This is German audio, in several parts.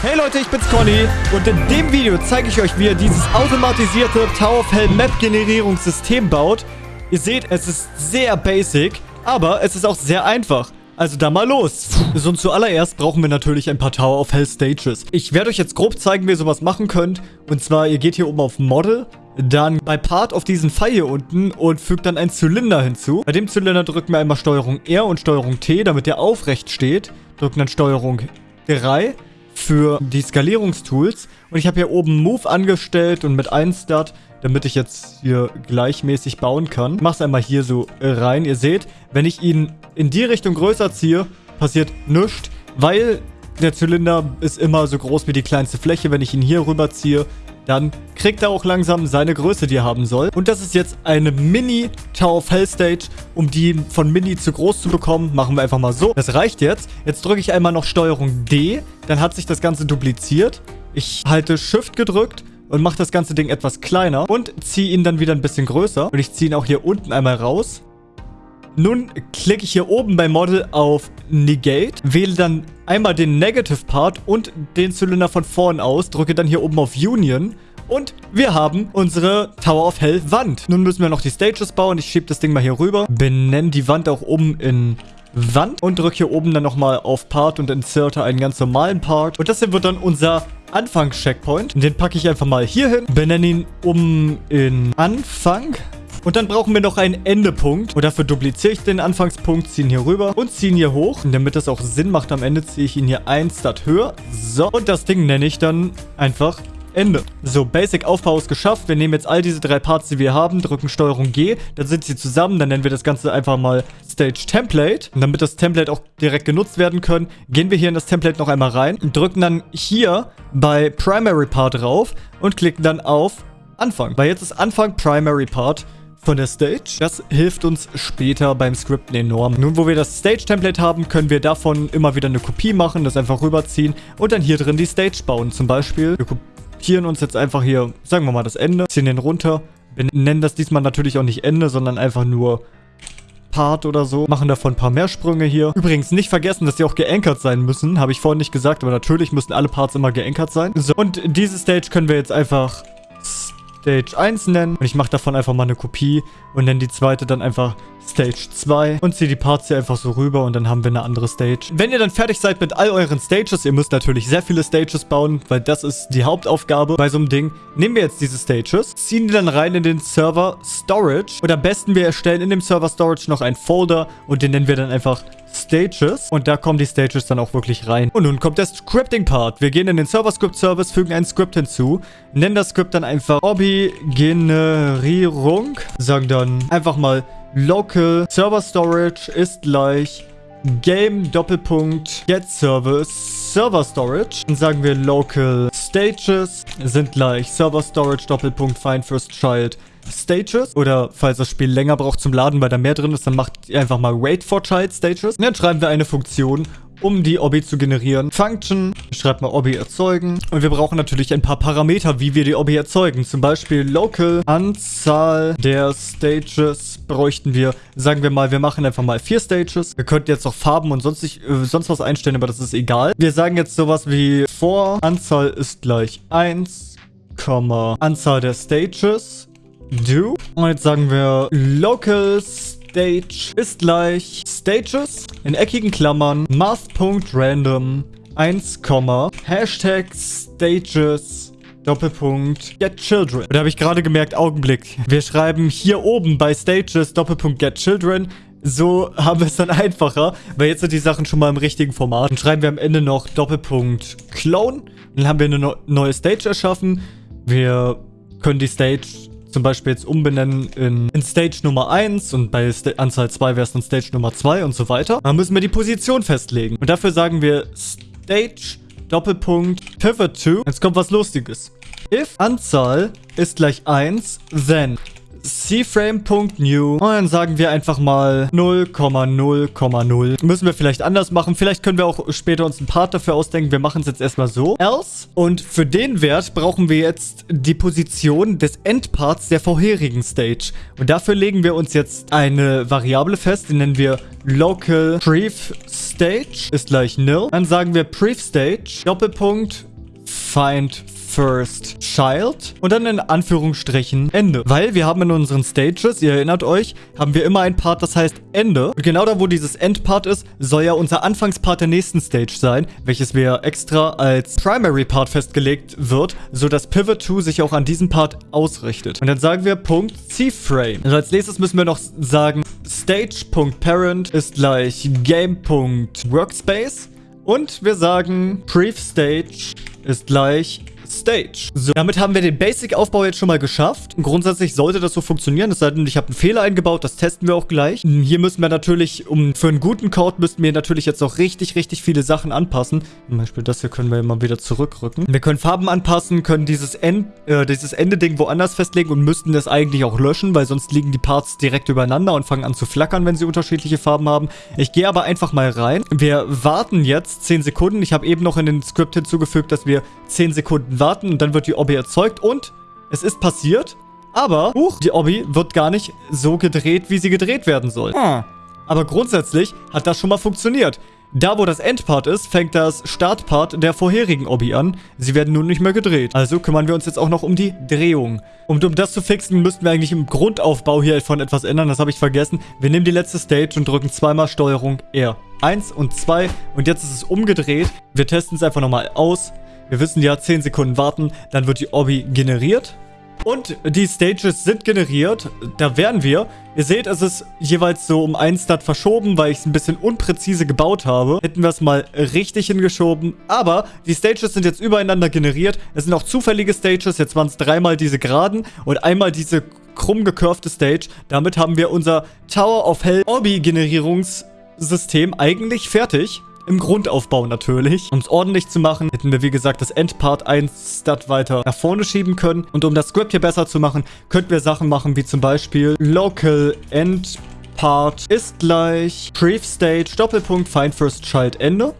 Hey Leute, ich bin's Conny und in dem Video zeige ich euch, wie ihr dieses automatisierte Tower of Hell Map Generierungssystem baut. Ihr seht, es ist sehr basic, aber es ist auch sehr einfach. Also da mal los. So und zuallererst brauchen wir natürlich ein paar Tower of Hell Stages. Ich werde euch jetzt grob zeigen, wie ihr sowas machen könnt. Und zwar, ihr geht hier oben auf Model, dann bei Part auf diesen Pfeil hier unten und fügt dann einen Zylinder hinzu. Bei dem Zylinder drücken wir einmal Steuerung R und Steuerung T, damit der aufrecht steht. Drücken dann Steuerung 3 für die Skalierungstools. Und ich habe hier oben Move angestellt und mit 1 Start, damit ich jetzt hier gleichmäßig bauen kann. Ich mache es einmal hier so rein. Ihr seht, wenn ich ihn in die Richtung größer ziehe, passiert nichts, weil der Zylinder ist immer so groß wie die kleinste Fläche. Wenn ich ihn hier rüber ziehe, dann kriegt er auch langsam seine Größe, die er haben soll. Und das ist jetzt eine Mini Tower of Hell Stage. Um die von Mini zu groß zu bekommen, machen wir einfach mal so. Das reicht jetzt. Jetzt drücke ich einmal noch Steuerung D. Dann hat sich das Ganze dupliziert. Ich halte Shift gedrückt und mache das ganze Ding etwas kleiner und ziehe ihn dann wieder ein bisschen größer. Und ich ziehe ihn auch hier unten einmal raus. Nun klicke ich hier oben bei Model auf Negate, wähle dann einmal den Negative Part und den Zylinder von vorn aus, drücke dann hier oben auf Union und wir haben unsere Tower of Hell Wand. Nun müssen wir noch die Stages bauen. Ich schiebe das Ding mal hier rüber, benenne die Wand auch oben in Wand und drücke hier oben dann nochmal auf Part und inserte einen ganz normalen Part. Und das hier wird dann unser Anfangscheckpoint. Den packe ich einfach mal hier hin, benenne ihn um in Anfang. Und dann brauchen wir noch einen Endepunkt. Und dafür dupliziere ich den Anfangspunkt, ziehe ihn hier rüber und ziehe ihn hier hoch. Und damit das auch Sinn macht am Ende, ziehe ich ihn hier ein Start höher. So, und das Ding nenne ich dann einfach Ende. So, Basic-Aufbau ist geschafft. Wir nehmen jetzt all diese drei Parts, die wir haben, drücken Steuerung G, dann sind sie zusammen, dann nennen wir das Ganze einfach mal Stage Template. Und damit das Template auch direkt genutzt werden können, gehen wir hier in das Template noch einmal rein und drücken dann hier bei Primary Part drauf und klicken dann auf Anfang. Weil jetzt ist Anfang Primary Part von der Stage. Das hilft uns später beim Skripten enorm. Nun, wo wir das Stage-Template haben, können wir davon immer wieder eine Kopie machen, das einfach rüberziehen und dann hier drin die Stage bauen. Zum Beispiel, wir kopieren uns jetzt einfach hier, sagen wir mal, das Ende, ziehen den runter. Wir nennen das diesmal natürlich auch nicht Ende, sondern einfach nur Part oder so. Machen davon ein paar mehr Sprünge hier. Übrigens nicht vergessen, dass die auch geankert sein müssen. Habe ich vorhin nicht gesagt, aber natürlich müssen alle Parts immer geankert sein. So, und diese Stage können wir jetzt einfach Stage 1 nennen. Und ich mache davon einfach mal eine Kopie und nenne die zweite dann einfach Stage 2 und ziehe die Parts hier einfach so rüber und dann haben wir eine andere Stage. Wenn ihr dann fertig seid mit all euren Stages, ihr müsst natürlich sehr viele Stages bauen, weil das ist die Hauptaufgabe bei so einem Ding. Nehmen wir jetzt diese Stages, ziehen die dann rein in den Server Storage und am besten wir erstellen in dem Server Storage noch einen Folder und den nennen wir dann einfach Stages. Und da kommen die Stages dann auch wirklich rein. Und nun kommt der Scripting-Part. Wir gehen in den Server-Script-Service, fügen ein Skript hinzu, nennen das Skript dann einfach Hobby-Generierung, sagen dann einfach mal local server storage ist gleich game Doppelpunkt get service server storage. Dann sagen wir local stages sind gleich server storage Doppelpunkt find first child Stages. Oder falls das Spiel länger braucht zum Laden, weil da mehr drin ist, dann macht ihr einfach mal Wait for Child Stages. Und dann schreiben wir eine Funktion, um die Obby zu generieren. Function, schreibt mal Obby erzeugen. Und wir brauchen natürlich ein paar Parameter, wie wir die Obby erzeugen. Zum Beispiel Local, Anzahl der Stages bräuchten wir. Sagen wir mal, wir machen einfach mal vier Stages. Wir könnten jetzt noch Farben und sonst, nicht, äh, sonst was einstellen, aber das ist egal. Wir sagen jetzt sowas wie vor, Anzahl ist gleich 1, Anzahl der Stages do. Und jetzt sagen wir local stage ist gleich stages in eckigen Klammern math.random 1, Hashtag stages Doppelpunkt get children. Da habe ich gerade gemerkt, Augenblick. Wir schreiben hier oben bei stages Doppelpunkt get children so haben wir es dann einfacher, weil jetzt sind die Sachen schon mal im richtigen Format. Dann schreiben wir am Ende noch Doppelpunkt Clone. Dann haben wir eine neue Stage erschaffen. Wir können die Stage zum Beispiel jetzt umbenennen in, in Stage Nummer 1 und bei Sta Anzahl 2 wäre es dann Stage Nummer 2 und so weiter. Dann müssen wir die Position festlegen. Und dafür sagen wir Stage Doppelpunkt Pivot to. Jetzt kommt was Lustiges. If Anzahl ist gleich 1, then cframe.new und dann sagen wir einfach mal 0,0,0. Müssen wir vielleicht anders machen. Vielleicht können wir auch später uns einen Part dafür ausdenken. Wir machen es jetzt erstmal so. Else. Und für den Wert brauchen wir jetzt die Position des Endparts der vorherigen Stage. Und dafür legen wir uns jetzt eine Variable fest. Die nennen wir local pref stage ist gleich nil. Dann sagen wir pref stage Doppelpunkt find first child und dann in Anführungsstrichen Ende. Weil wir haben in unseren Stages, ihr erinnert euch, haben wir immer ein Part, das heißt Ende. Und genau da, wo dieses Endpart ist, soll ja unser Anfangspart der nächsten Stage sein, welches wir extra als Primary Part festgelegt wird, sodass Pivot 2 sich auch an diesem Part ausrichtet. Und dann sagen wir Punkt C-Frame. Also als nächstes müssen wir noch sagen, Stage.Parent ist gleich Game.Workspace. Und wir sagen, Brief Stage ist gleich Stage. So, damit haben wir den Basic-Aufbau jetzt schon mal geschafft. Grundsätzlich sollte das so funktionieren, es sei denn, ich habe einen Fehler eingebaut, das testen wir auch gleich. Hier müssen wir natürlich, um für einen guten Code, müssten wir natürlich jetzt auch richtig, richtig viele Sachen anpassen. Zum Beispiel das hier können wir mal wieder zurückrücken. Wir können Farben anpassen, können dieses, End, äh, dieses Ende-Ding woanders festlegen und müssten das eigentlich auch löschen, weil sonst liegen die Parts direkt übereinander und fangen an zu flackern, wenn sie unterschiedliche Farben haben. Ich gehe aber einfach mal rein. Wir warten jetzt 10 Sekunden. Ich habe eben noch in den Skript hinzugefügt, dass wir 10 Sekunden warten und dann wird die Obby erzeugt und es ist passiert, aber huch, die Obby wird gar nicht so gedreht, wie sie gedreht werden soll. Hm. Aber grundsätzlich hat das schon mal funktioniert. Da, wo das Endpart ist, fängt das Startpart der vorherigen Obby an. Sie werden nun nicht mehr gedreht. Also kümmern wir uns jetzt auch noch um die Drehung. Und um das zu fixen, müssten wir eigentlich im Grundaufbau hier von etwas ändern. Das habe ich vergessen. Wir nehmen die letzte Stage und drücken zweimal Steuerung R. Eins und zwei. Und jetzt ist es umgedreht. Wir testen es einfach nochmal aus. Wir wissen ja, 10 Sekunden warten, dann wird die Obby generiert. Und die Stages sind generiert. Da wären wir. Ihr seht, es ist jeweils so um einen Stat verschoben, weil ich es ein bisschen unpräzise gebaut habe. Hätten wir es mal richtig hingeschoben. Aber die Stages sind jetzt übereinander generiert. Es sind auch zufällige Stages. Jetzt waren es dreimal diese geraden und einmal diese krumm gekurfte Stage. Damit haben wir unser Tower of Hell Obby Generierungssystem eigentlich fertig. Im Grundaufbau natürlich. Um es ordentlich zu machen, hätten wir wie gesagt das Endpart 1 Stat weiter nach vorne schieben können. Und um das Script hier besser zu machen, könnten wir Sachen machen wie zum Beispiel Local Endpart ist gleich Brief Stage Doppelpunkt Find First Child Ende.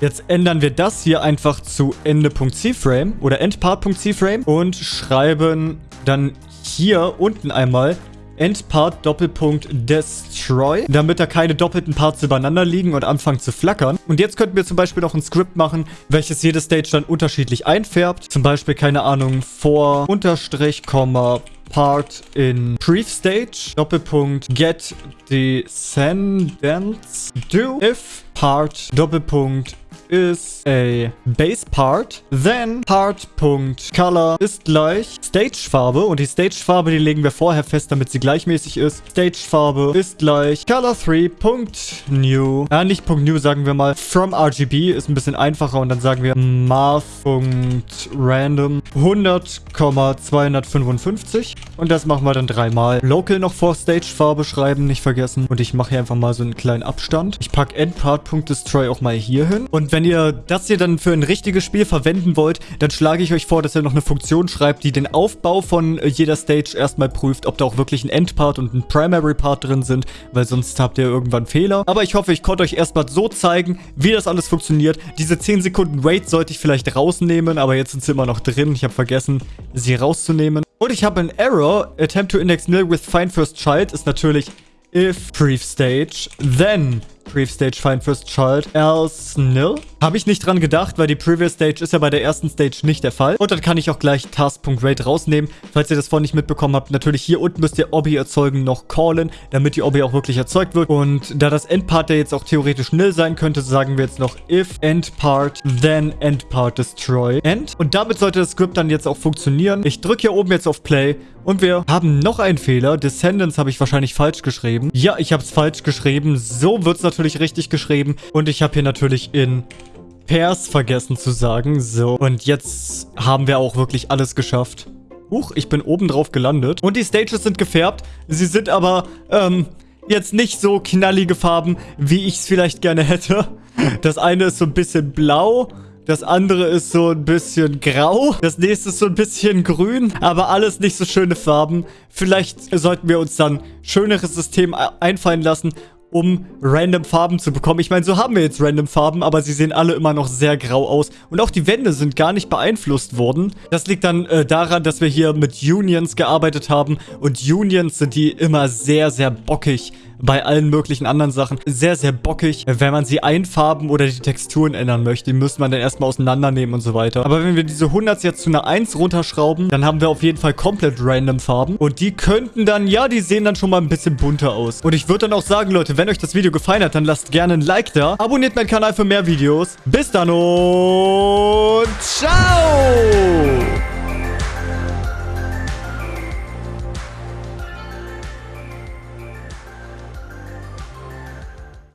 Jetzt ändern wir das hier einfach zu Ende.cframe oder Endpart.cframe und schreiben dann hier unten einmal Endpart Doppelpunkt Destroy, damit da keine doppelten Parts übereinander liegen und anfangen zu flackern. Und jetzt könnten wir zum Beispiel noch ein Skript machen, welches jede Stage dann unterschiedlich einfärbt. Zum Beispiel, keine Ahnung, vor Unterstrich, Komma, Part in Brief Stage, Doppelpunkt Get Descendants do if Part Doppelpunkt is a base part. Then part.color ist gleich Stagefarbe. Und die Stagefarbe, die legen wir vorher fest, damit sie gleichmäßig ist. Stagefarbe ist gleich color3.new. Ja, nicht .new, sagen wir mal. From RGB ist ein bisschen einfacher. Und dann sagen wir math.random 100,255. Und das machen wir dann dreimal. Local noch vor Stagefarbe schreiben, nicht vergessen. Und ich mache hier einfach mal so einen kleinen Abstand. Ich packe endpart.destroy auch mal hier hin. Und wenn ihr das hier dann für ein richtiges Spiel verwenden wollt, dann schlage ich euch vor, dass ihr noch eine Funktion schreibt, die den Aufbau von äh, jeder Stage erstmal prüft, ob da auch wirklich ein Endpart und ein Primary Part drin sind, weil sonst habt ihr irgendwann Fehler. Aber ich hoffe, ich konnte euch erstmal so zeigen, wie das alles funktioniert. Diese 10 Sekunden Wait sollte ich vielleicht rausnehmen, aber jetzt sind sie immer noch drin. Ich habe vergessen, sie rauszunehmen. Und ich habe einen Error. Attempt to index nil with find first child ist natürlich if brief stage, then brief stage find first child, else nil. Habe ich nicht dran gedacht, weil die Previous Stage ist ja bei der ersten Stage nicht der Fall. Und dann kann ich auch gleich Task.rate rausnehmen. Falls ihr das vorhin nicht mitbekommen habt, natürlich hier unten müsst ihr Obby erzeugen noch callen, damit die Obby auch wirklich erzeugt wird. Und da das Endpart ja jetzt auch theoretisch nil sein könnte, sagen wir jetzt noch if endpart, then endpart destroy end. Und damit sollte das Script dann jetzt auch funktionieren. Ich drücke hier oben jetzt auf Play und wir haben noch einen Fehler. Descendants habe ich wahrscheinlich falsch geschrieben. Ja, ich habe es falsch geschrieben. So wird es natürlich richtig geschrieben. Und ich habe hier natürlich in Pairs vergessen zu sagen. So, und jetzt haben wir auch wirklich alles geschafft. Huch, ich bin oben drauf gelandet. Und die Stages sind gefärbt. Sie sind aber, ähm, jetzt nicht so knallige Farben, wie ich es vielleicht gerne hätte. Das eine ist so ein bisschen blau. Das andere ist so ein bisschen grau. Das nächste ist so ein bisschen grün. Aber alles nicht so schöne Farben. Vielleicht sollten wir uns dann schöneres System einfallen lassen um random Farben zu bekommen. Ich meine, so haben wir jetzt random Farben, aber sie sehen alle immer noch sehr grau aus. Und auch die Wände sind gar nicht beeinflusst worden. Das liegt dann äh, daran, dass wir hier mit Unions gearbeitet haben. Und Unions sind die immer sehr, sehr bockig bei allen möglichen anderen Sachen sehr, sehr bockig, wenn man sie einfarben oder die Texturen ändern möchte. Die müsste man dann erstmal auseinandernehmen und so weiter. Aber wenn wir diese 100 jetzt zu einer 1 runterschrauben, dann haben wir auf jeden Fall komplett random Farben. Und die könnten dann, ja, die sehen dann schon mal ein bisschen bunter aus. Und ich würde dann auch sagen, Leute, wenn euch das Video gefallen hat, dann lasst gerne ein Like da. Abonniert meinen Kanal für mehr Videos. Bis dann und ciao!